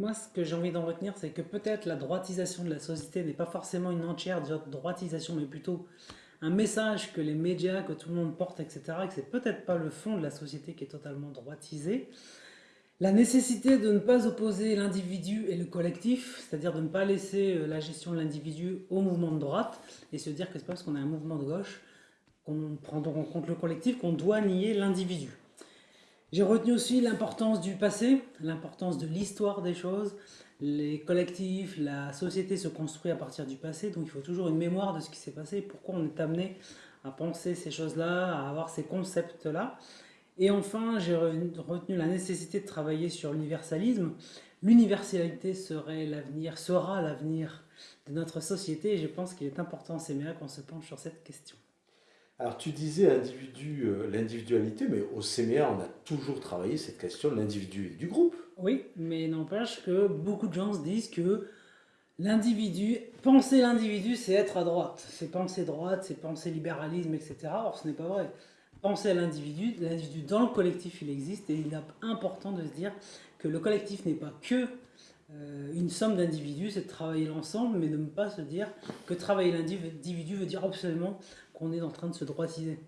Moi, ce que j'ai envie d'en retenir, c'est que peut-être la droitisation de la société n'est pas forcément une entière droitisation, mais plutôt un message que les médias, que tout le monde porte, etc., et que c'est peut-être pas le fond de la société qui est totalement droitisé. La nécessité de ne pas opposer l'individu et le collectif, c'est-à-dire de ne pas laisser euh, la gestion de l'individu au mouvement de droite, et se dire que c'est pas parce qu'on a un mouvement de gauche qu'on prend en compte le collectif qu'on doit nier l'individu. J'ai retenu aussi l'importance du passé, l'importance de l'histoire des choses. Les collectifs, la société se construit à partir du passé, donc il faut toujours une mémoire de ce qui s'est passé, pourquoi on est amené à penser ces choses-là, à avoir ces concepts-là. Et enfin, j'ai retenu la nécessité de travailler sur l'universalisme. L'universalité serait l'avenir, sera l'avenir de notre société, et je pense qu'il est important, c'est bien qu'on se penche sur cette question. Alors tu disais individu, euh, l'individualité, mais au CMA, on a toujours travaillé cette question de l'individu et du groupe. Oui, mais n'empêche que beaucoup de gens se disent que l'individu, penser l'individu, c'est être à droite. C'est penser droite, c'est penser libéralisme, etc. Or, ce n'est pas vrai. Penser à l'individu, l'individu dans le collectif, il existe et il est important de se dire que le collectif n'est pas que une somme d'individus, c'est de travailler l'ensemble, mais de ne pas se dire que travailler l'individu veut dire absolument qu'on est en train de se droitiser.